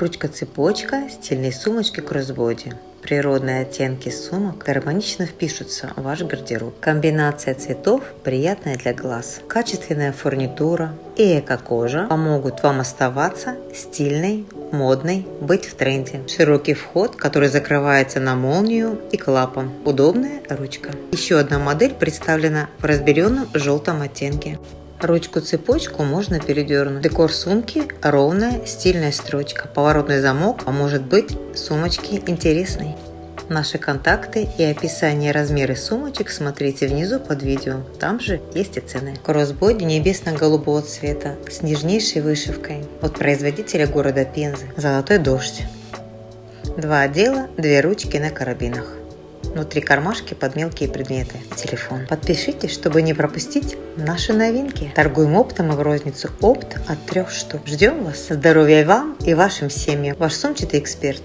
Ручка-цепочка стильной сумочки кроссбоди. Природные оттенки сумок гармонично впишутся в ваш гардероб. Комбинация цветов приятная для глаз. Качественная фурнитура и эко-кожа помогут вам оставаться стильной, модной, быть в тренде. Широкий вход, который закрывается на молнию и клапан. Удобная ручка. Еще одна модель представлена в разберенном желтом оттенке. Ручку-цепочку можно передернуть. Декор сумки – ровная стильная строчка. Поворотный замок поможет быть сумочке интересной. Наши контакты и описание размеры сумочек смотрите внизу под видео. Там же есть и цены. Кроссбоди небесно-голубого цвета с нежнейшей вышивкой от производителя города Пензы. Золотой дождь. Два отдела, две ручки на карабинах. Внутри кармашки под мелкие предметы. Телефон. Подпишитесь, чтобы не пропустить наши новинки. Торгуем оптом и в розницу. Опт от трех штук. Ждем вас. Здоровья вам и вашим семьям. Ваш сумчатый эксперт.